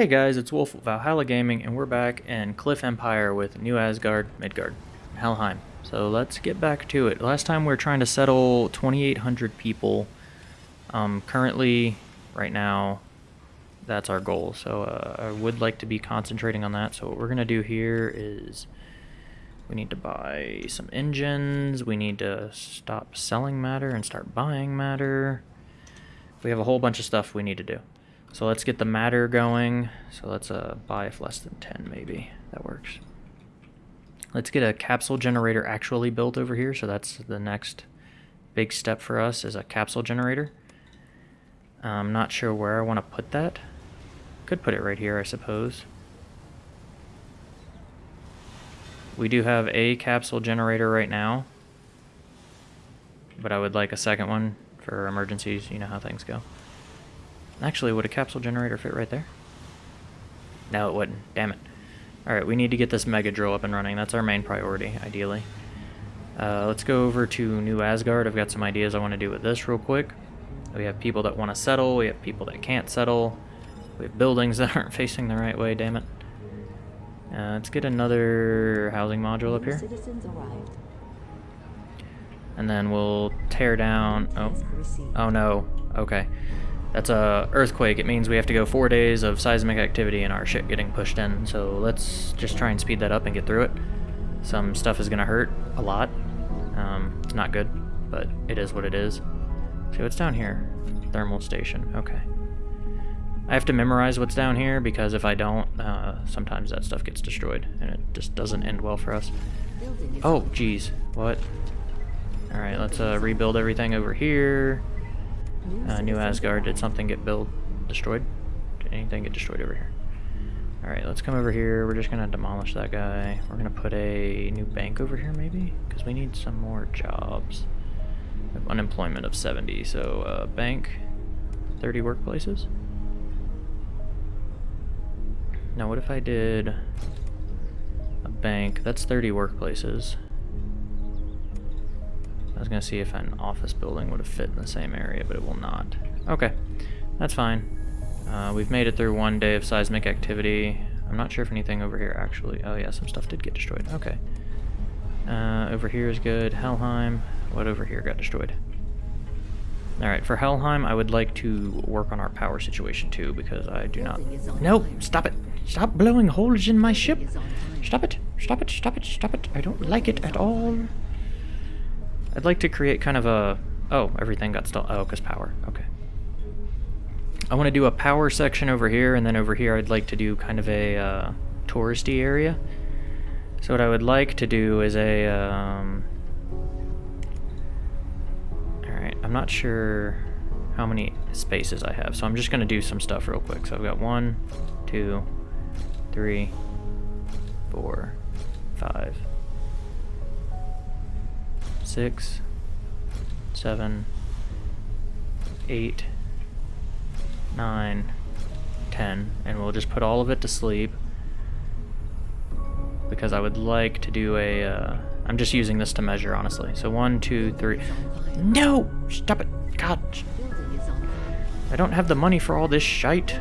Hey guys, it's Wolf Valhalla Gaming, and we're back in Cliff Empire with New Asgard, Midgard, Helheim. So let's get back to it. Last time we were trying to settle 2,800 people. Um, currently, right now, that's our goal. So uh, I would like to be concentrating on that. So what we're going to do here is we need to buy some engines. We need to stop selling matter and start buying matter. We have a whole bunch of stuff we need to do. So let's get the matter going. So let's uh, buy if less than 10 maybe. That works. Let's get a capsule generator actually built over here. So that's the next big step for us is a capsule generator. I'm not sure where I want to put that. Could put it right here, I suppose. We do have a capsule generator right now. But I would like a second one for emergencies. You know how things go. Actually, would a capsule generator fit right there? No, it wouldn't. Damn it. Alright, we need to get this mega drill up and running. That's our main priority, ideally. Uh, let's go over to New Asgard. I've got some ideas I want to do with this real quick. We have people that want to settle. We have people that can't settle. We have buildings that aren't facing the right way, damn it. Uh, let's get another housing module up here. And then we'll tear down... Oh, oh no. Okay. That's a earthquake. It means we have to go four days of seismic activity and our shit getting pushed in. So let's just try and speed that up and get through it. Some stuff is going to hurt a lot. Um, it's not good, but it is what it is. See what's down here? Thermal station. Okay. I have to memorize what's down here because if I don't, uh, sometimes that stuff gets destroyed and it just doesn't end well for us. Oh, jeez. What? Alright, let's uh, rebuild everything over here. Uh, New Asgard, did something get built, destroyed? Did anything get destroyed over here? Alright, let's come over here. We're just going to demolish that guy. We're going to put a new bank over here, maybe? Because we need some more jobs. unemployment of 70, so uh, bank, 30 workplaces? Now, what if I did a bank? That's 30 workplaces. I was going to see if an office building would have fit in the same area, but it will not. Okay, that's fine. Uh, we've made it through one day of seismic activity. I'm not sure if anything over here actually... Oh yeah, some stuff did get destroyed. Okay. Uh, over here is good. Helheim. What over here got destroyed? Alright, for Helheim, I would like to work on our power situation too, because I do not... No! Stop it! Stop blowing holes in my ship! Stop it! Stop it! Stop it! Stop it! I don't like it at all! I'd like to create kind of a... Oh, everything got still... Oh, because power. Okay. I want to do a power section over here, and then over here I'd like to do kind of a uh, touristy area. So what I would like to do is a... Um... Alright, I'm not sure how many spaces I have, so I'm just going to do some stuff real quick. So I've got one, two, three, four, five, six, seven, eight, nine, ten, and we'll just put all of it to sleep because I would like to do a. am uh, just using this to measure, honestly. So one, two, three. No! Stop it! God! I don't have the money for all this shite.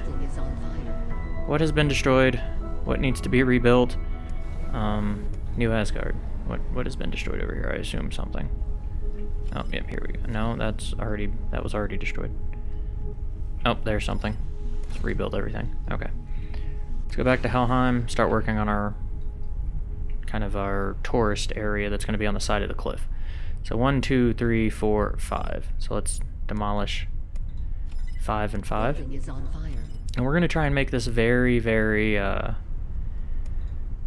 What has been destroyed? What needs to be rebuilt? Um, New Asgard. What what has been destroyed over here? I assume something. Oh, yep, here we go. No, that's already that was already destroyed. Oh, there's something. Let's rebuild everything. Okay. Let's go back to Helheim, start working on our kind of our tourist area that's going to be on the side of the cliff. So one, two, three, four, five. So let's demolish five and five. And we're going to try and make this very, very, uh,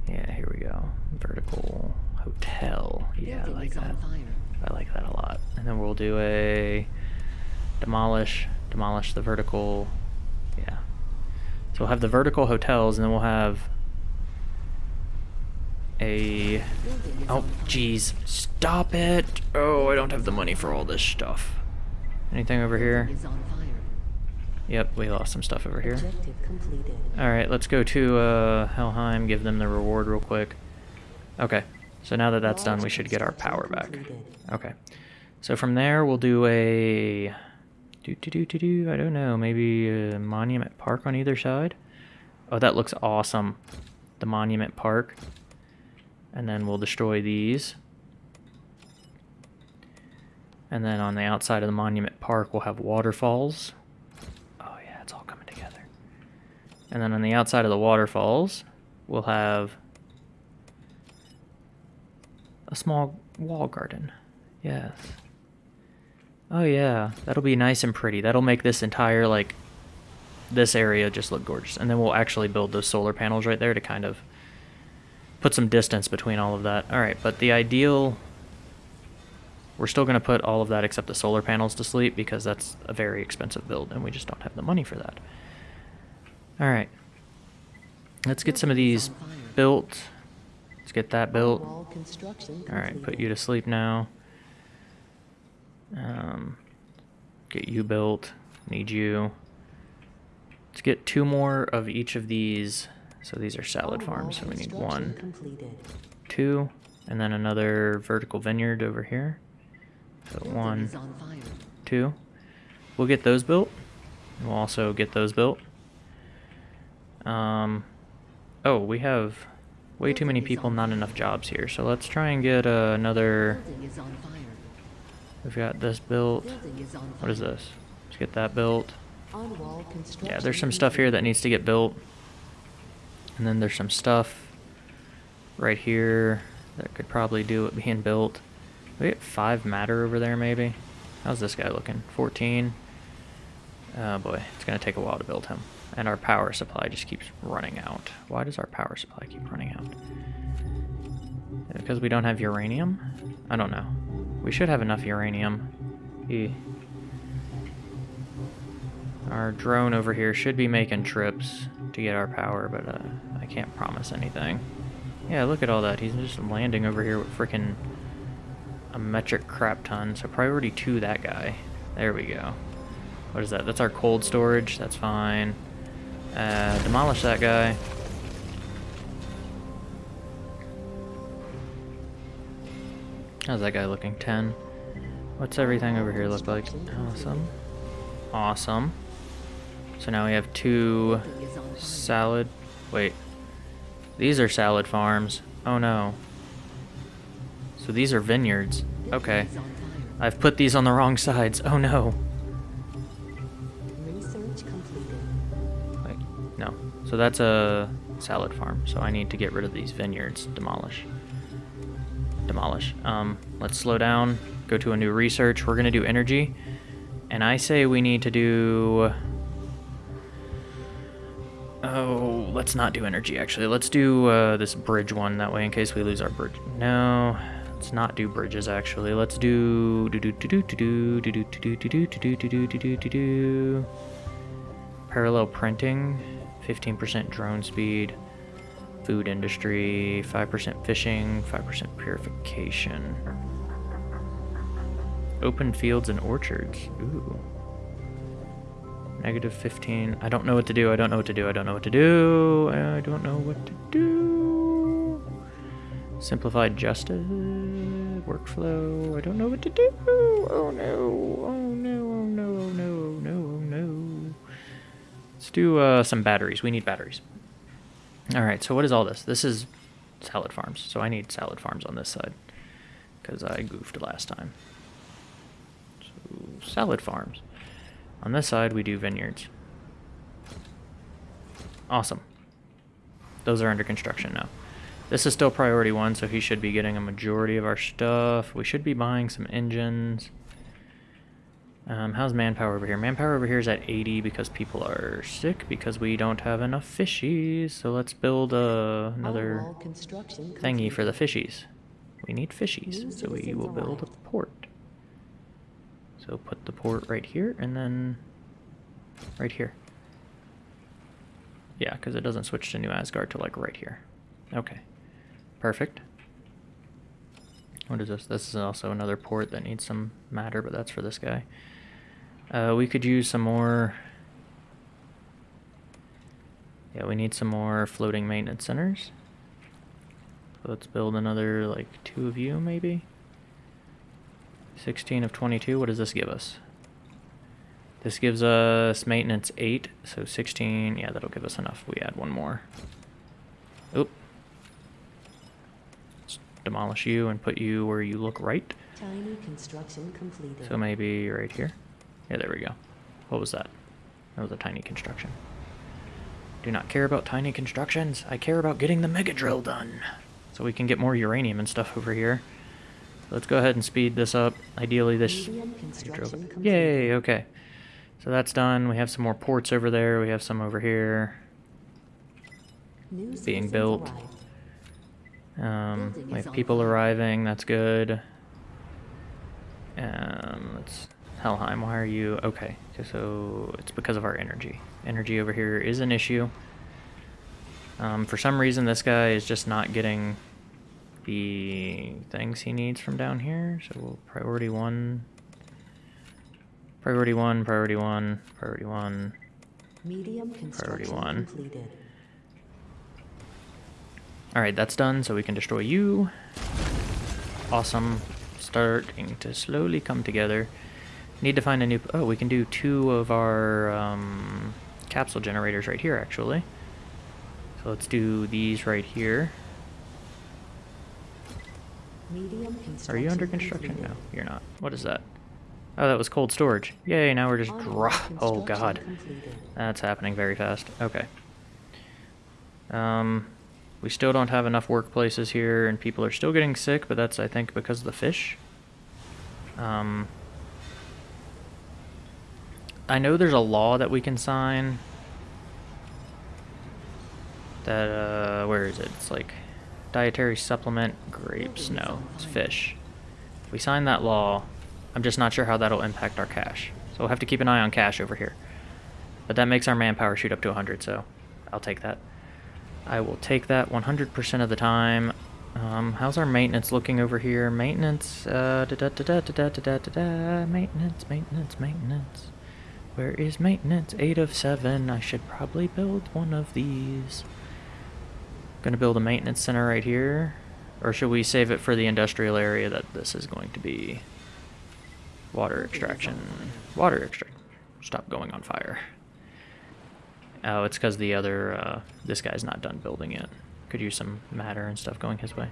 yeah, here we go. Vertical Hotel. Yeah, I like that. I like that a lot. And then we'll do a demolish, demolish the vertical. Yeah. So we'll have the vertical hotels, and then we'll have a... Oh, jeez. Stop it! Oh, I don't have the money for all this stuff. Anything over here? Yep, we lost some stuff over here. Alright, let's go to uh, Helheim, give them the reward real quick. Okay. So now that that's done, we should get our power back. Okay. So from there, we'll do a... Do, do, do, do, do, I don't know, maybe a Monument Park on either side? Oh, that looks awesome. The Monument Park. And then we'll destroy these. And then on the outside of the Monument Park, we'll have waterfalls. Oh yeah, it's all coming together. And then on the outside of the waterfalls, we'll have a small wall garden. Yes. Oh yeah, that'll be nice and pretty. That'll make this entire, like, this area just look gorgeous. And then we'll actually build those solar panels right there to kind of put some distance between all of that. Alright, but the ideal we're still going to put all of that except the solar panels to sleep because that's a very expensive build and we just don't have the money for that. Alright. Let's get some of these built. Let's get that built. Alright, put you to sleep now. Um, get you built. Need you. Let's get two more of each of these. So these are salad farms, so we need one, two, and then another vertical vineyard over here. So one, two. We'll get those built. We'll also get those built. Um, oh, we have way too many people, not enough jobs here. So let's try and get uh, another... We've got this built. What is this? Let's get that built. Yeah, there's some stuff here that needs to get built. And then there's some stuff right here that could probably do it being built. We get five matter over there, maybe. How's this guy looking? 14. Oh boy, it's gonna take a while to build him. And our power supply just keeps running out. Why does our power supply keep running out? Because we don't have uranium? I don't know. We should have enough uranium. E. Our drone over here should be making trips to get our power, but uh, I can't promise anything. Yeah, look at all that. He's just landing over here with freaking a metric crap ton. So priority two, that guy. There we go. What is that? That's our cold storage. That's fine. Uh, demolish that guy. How's that guy looking? 10. What's everything over here look like? Awesome. Awesome. So now we have two salad. Wait. These are salad farms. Oh no. So these are vineyards. Okay. I've put these on the wrong sides. Oh no. So that's a salad farm, so I need to get rid of these vineyards. Demolish. Demolish. Um, let's slow down, go to a new research. We're going to do energy. And I say we need to do... Oh, let's not do energy, actually. Let's do uh, this bridge one, that way in case we lose our bridge. No, let's not do bridges, actually. Let's do... Parallel printing. 15% drone speed, food industry, 5% fishing, 5% purification. Open fields and orchards. Ooh. Negative 15. I don't know what to do. I don't know what to do. I don't know what to do. I don't know what to do. Simplified justice workflow. I don't know what to do. Oh no. Oh no. Let's do uh, some batteries. We need batteries. All right. So what is all this? This is salad farms. So I need salad farms on this side because I goofed last time. So salad farms. On this side, we do vineyards. Awesome. Those are under construction now. This is still priority one, so he should be getting a majority of our stuff. We should be buying some engines. Um, how's manpower over here? Manpower over here is at 80 because people are sick because we don't have enough fishies. So let's build uh, another thingy for the fishies. We need fishies, so we will build a port. So put the port right here and then right here. Yeah, because it doesn't switch to New Asgard to like right here. Okay. Perfect. What is this? This is also another port that needs some matter, but that's for this guy. Uh, we could use some more... Yeah, we need some more floating maintenance centers. let's build another, like, two of you, maybe? 16 of 22, what does this give us? This gives us maintenance 8, so 16. Yeah, that'll give us enough. We add one more. Oop. Let's demolish you and put you where you look right. Tiny construction completed. So maybe right here. Yeah, there we go. What was that? That was a tiny construction. Do not care about tiny constructions. I care about getting the mega drill done. So we can get more uranium and stuff over here. Let's go ahead and speed this up. Ideally this... Medium construction completed. Yay, okay. So that's done. We have some more ports over there. We have some over here. New being built. Um, we have people arriving. That's good. Um, let's Helheim. Why are you okay? So it's because of our energy. Energy over here is an issue. Um, for some reason, this guy is just not getting the things he needs from down here. So we'll priority one. Priority one. Priority one. Priority one. Medium construction one. completed. Alright, that's done, so we can destroy you. Awesome. Starting to slowly come together. Need to find a new... Oh, we can do two of our um, capsule generators right here, actually. So let's do these right here. Medium Are you under construction? No, you're not. What is that? Oh, that was cold storage. Yay, now we're just Onward dro- Oh, God. That's happening very fast. Okay. Um, we still don't have enough workplaces here, and people are still getting sick, but that's, I think, because of the fish. Um, I know there's a law that we can sign. That, uh, where is it? It's like dietary supplement, grapes. No, it's fish. If we sign that law, I'm just not sure how that'll impact our cash. So we'll have to keep an eye on cash over here. But that makes our manpower shoot up to 100, so I'll take that. I will take that 100% of the time. Um, how's our maintenance looking over here? Maintenance, uh, da da da da da da da da da. Maintenance, maintenance, maintenance. Where is maintenance? 8 of 7. I should probably build one of these. Gonna build a maintenance center right here. Or should we save it for the industrial area that this is going to be? Water extraction. Water extract. Stop going on fire. Oh, it's because the other, uh, this guy's not done building yet. Could use some matter and stuff going his way.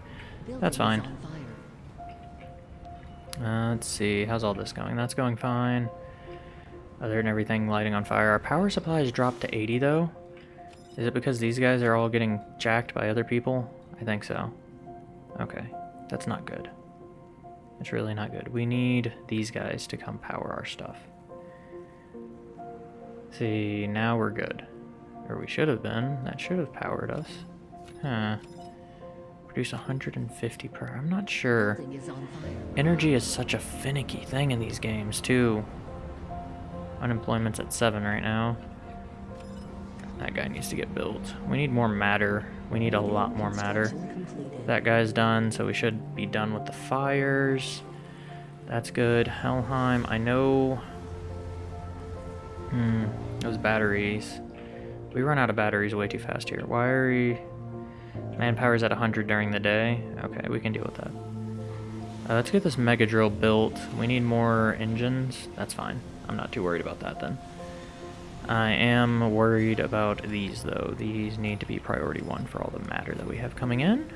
That's fine. Uh, let's see, how's all this going? That's going fine. Other than everything lighting on fire. Our power supply has dropped to 80 though. Is it because these guys are all getting jacked by other people? I think so. Okay, that's not good. It's really not good. We need these guys to come power our stuff. See, now we're good. Or we should have been. That should have powered us. Huh. Produce 150 per. I'm not sure. Building is on fire. Energy is such a finicky thing in these games, too. Unemployment's at 7 right now. That guy needs to get built. We need more matter. We need a lot more matter. That guy's done, so we should be done with the fires. That's good. Helheim, I know... Hmm, those batteries. We run out of batteries way too fast here. Why are we... Manpower's at 100 during the day. Okay, we can deal with that. Uh, let's get this mega drill built. We need more engines. That's fine. I'm not too worried about that then. I am worried about these though. These need to be priority one for all the matter that we have coming in.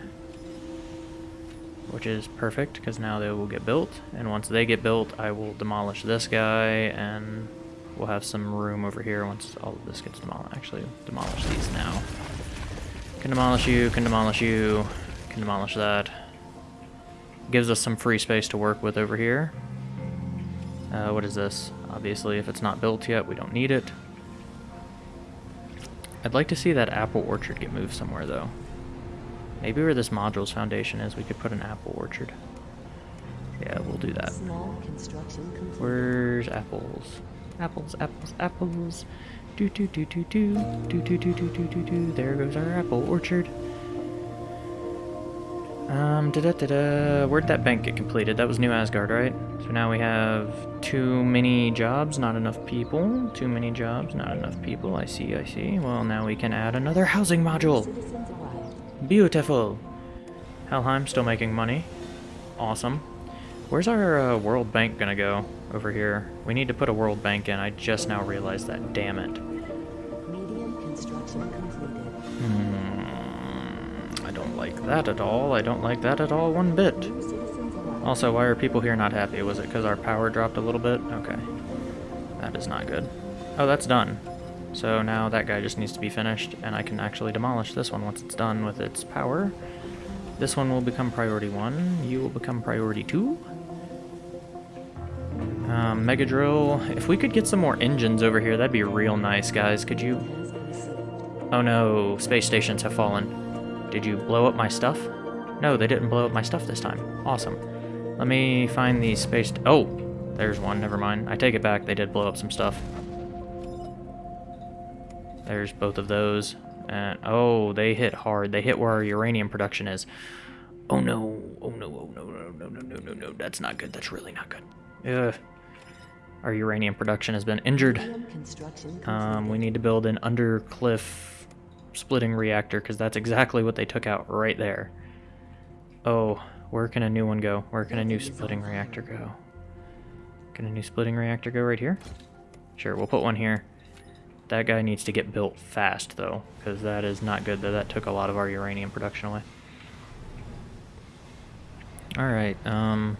Which is perfect because now they will get built. And once they get built, I will demolish this guy and we'll have some room over here once all of this gets demolished. Actually, demolish these now. Can demolish you, can demolish you, can demolish that. Gives us some free space to work with over here. Uh, what is this? Obviously, if it's not built yet, we don't need it. I'd like to see that apple orchard get moved somewhere, though. Maybe where this module's foundation is, we could put an apple orchard. Yeah, we'll do that. Small construction. Where's apples? Apples, apples, apples. Do do do do do do do do do do do do. There goes our apple orchard. Um, da da da. Where'd that bank get completed? That was New Asgard, right? So now we have too many jobs, not enough people. Too many jobs, not enough people. I see, I see. Well, now we can add another housing module. Beautiful. Helheim still making money. Awesome. Where's our uh, World Bank gonna go? Over here. We need to put a World Bank in. I just now realized that. Damn it. That at all. I don't like that at all one bit. Also, why are people here not happy? Was it because our power dropped a little bit? Okay. That is not good. Oh, that's done. So now that guy just needs to be finished, and I can actually demolish this one once it's done with its power. This one will become priority one. You will become priority two. Um, Mega Drill. If we could get some more engines over here, that'd be real nice, guys. Could you... Oh no, space stations have fallen. Did you blow up my stuff? No, they didn't blow up my stuff this time. Awesome. Let me find the space... oh! There's one, never mind. I take it back, they did blow up some stuff. There's both of those. And, oh, they hit hard. They hit where our uranium production is. Oh no, oh no, oh no, no, no, no, no, no, no. That's not good. That's really not good. Ugh. Our uranium production has been injured. Medium construction completed. Um, we need to build an undercliff splitting reactor because that's exactly what they took out right there. Oh, where can a new one go? Where can a new splitting reactor go? Can a new splitting reactor go right here? Sure, we'll put one here. That guy needs to get built fast though, because that is not good. That that took a lot of our uranium production away. All right. Um.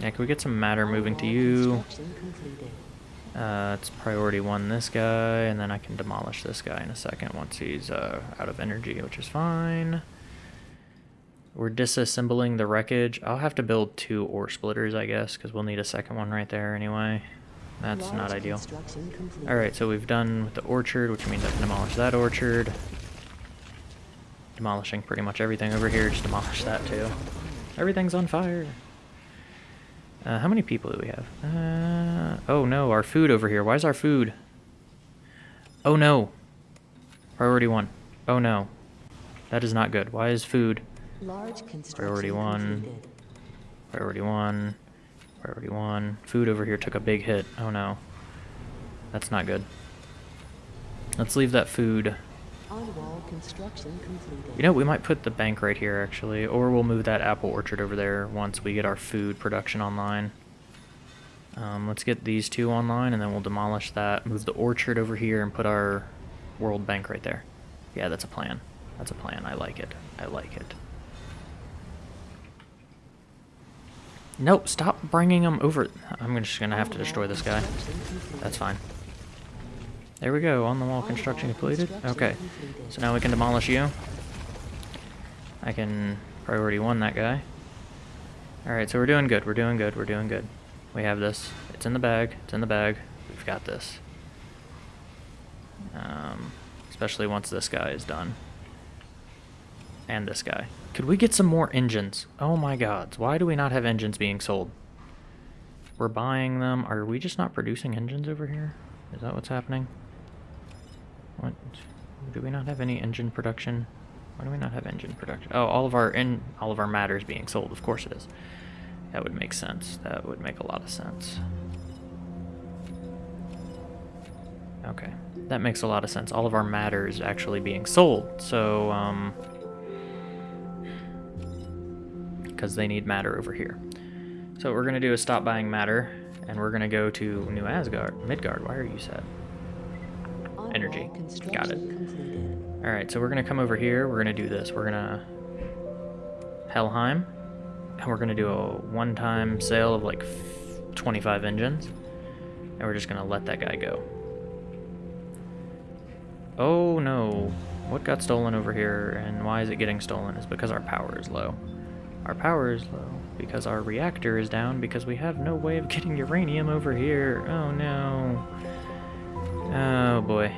Yeah, can we get some matter moving to you? Uh, it's priority one this guy, and then I can demolish this guy in a second once he's uh, out of energy, which is fine. We're disassembling the wreckage. I'll have to build two ore splitters, I guess, because we'll need a second one right there anyway. That's Large not ideal. Alright, so we've done with the orchard, which means I can demolish that orchard. Demolishing pretty much everything over here, just demolish that too. Everything's on fire. Uh, how many people do we have? Uh, oh no, our food over here. Why is our food? Oh no. Priority one. Oh no. That is not good. Why is food? Large Priority one. completed. Priority one. Priority one. Food over here took a big hit. Oh no. That's not good. Let's leave that food. Construction completed. You know, we might put the bank right here actually, or we'll move that apple orchard over there once we get our food production online. Um, let's get these two online and then we'll demolish that, move the orchard over here and put our world bank right there. Yeah, that's a plan. That's a plan. I like it. I like it. Nope, stop bringing them over. I'm just gonna have to destroy this guy. That's fine. There we go, on the wall construction completed. Okay, so now we can demolish you. I can priority one that guy. Alright, so we're doing good, we're doing good, we're doing good. We have this. It's in the bag, it's in the bag. We've got this. Um, especially once this guy is done. And this guy. Could we get some more engines? Oh my gods, why do we not have engines being sold? We're buying them. Are we just not producing engines over here? Is that what's happening? Do we not have any engine production? Why do we not have engine production? Oh, all of our in all of our matter is being sold. Of course it is. That would make sense. That would make a lot of sense. Okay, that makes a lot of sense. All of our matter is actually being sold. So, um, because they need matter over here. So what we're gonna do is stop buying matter, and we're gonna go to New Asgard, Midgard. Why are you sad? Energy. Got it. All right, so we're gonna come over here. We're gonna do this. We're gonna Helheim, and we're gonna do a one-time sale of like f- 25 engines, and we're just gonna let that guy go. Oh no! What got stolen over here, and why is it getting stolen? Is because our power is low. Our power is low because our reactor is down because we have no way of getting uranium over here. Oh no. Oh boy.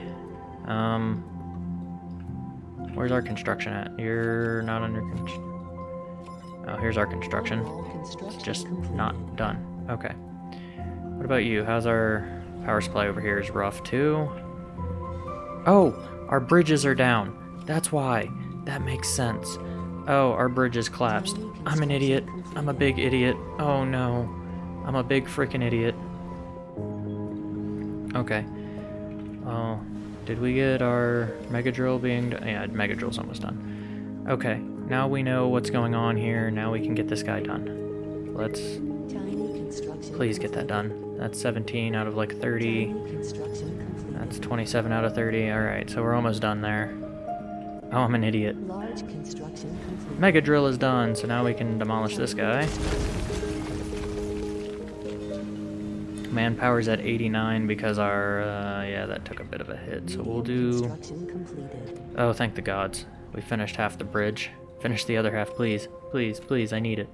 Um, where's our construction at? You're not under construction. Oh, here's our construction. It's just not done. Okay. What about you? How's our power supply over here? Is rough too? Oh, our bridges are down. That's why. That makes sense. Oh, our bridges collapsed. I'm an idiot. I'm a big idiot. Oh no. I'm a big freaking idiot. Okay. Oh, did we get our Mega Drill being done? Yeah, Mega Drill's almost done. Okay, now we know what's going on here. Now we can get this guy done. let's please get that done. That's 17 out of like 30. Tiny construction completed. That's 27 out of 30. Alright, so we're almost done there. Oh, I'm an idiot. Mega drill is done, so now we can demolish this guy. Manpower's at 89 because our, uh, yeah, that took a bit of a hit. So we'll do, oh, thank the gods. We finished half the bridge. Finish the other half, please. Please, please, I need it.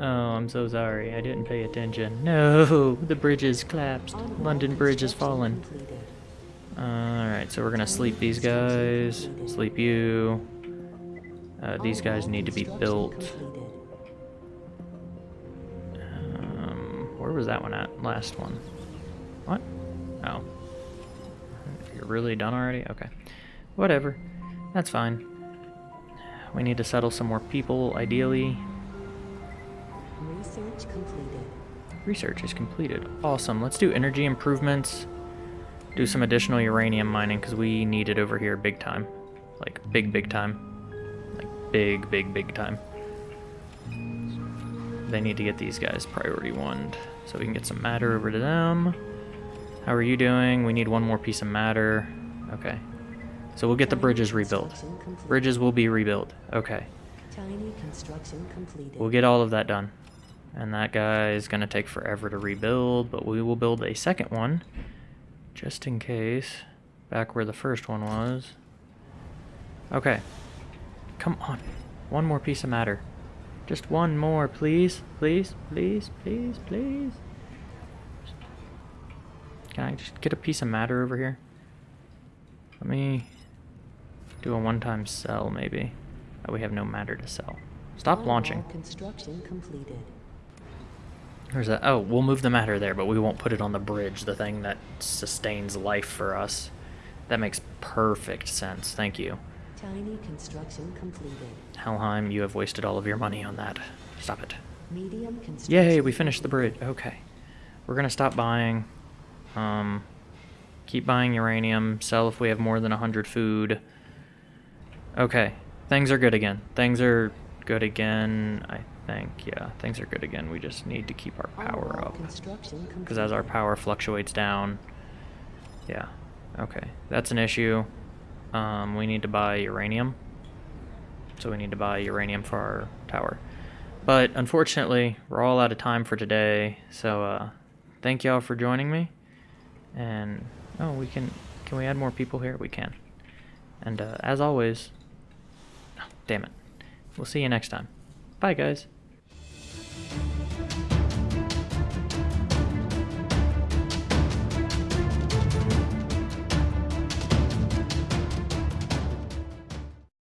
Oh, I'm so sorry. I didn't pay attention. No, the bridge is collapsed. London Bridge is fallen. Alright, so we're gonna sleep these guys. Sleep you. Uh, these guys need to be built. Where was that one at? Last one. What? Oh. You're really done already? Okay. Whatever. That's fine. We need to settle some more people, ideally. Research completed. Research is completed. Awesome. Let's do energy improvements. Do some additional uranium mining because we need it over here big time. Like, big, big time. Like, big, big, big time. They need to get these guys priority one so we can get some matter over to them. How are you doing? We need one more piece of matter. Okay. So we'll get the bridges rebuilt. Bridges will be rebuilt. Okay. Tiny construction completed. We'll get all of that done. And that guy is going to take forever to rebuild, but we will build a second one just in case. Back where the first one was. Okay. Come on. One more piece of matter. Just one more, please. Please, please, please, please. Can I just get a piece of matter over here? Let me do a one-time sell, maybe. Oh, we have no matter to sell. Stop On-wall launching. Construction completed. Where's that? Oh, we'll move the matter there, but we won't put it on the bridge, the thing that sustains life for us. That makes perfect sense. Thank you. Tiny construction completed. Helheim, you have wasted all of your money on that. Stop it. Medium construction. Yay, we finished the bridge. Okay. We're gonna stop buying. Um, keep buying uranium. Sell if we have more than 100 food. Okay. Things are good again. Things are good again, I think. Yeah, things are good again. We just need to keep our power up. Because as our power fluctuates down. Yeah. Okay. That's an issue. Um, we need to buy uranium. So we need to buy uranium for our tower. But unfortunately, we're all out of time for today. So uh, thank y'all for joining me. And oh, we can can we add more people here? We can. And uh, as always, oh, damn it. We'll see you next time. Bye guys.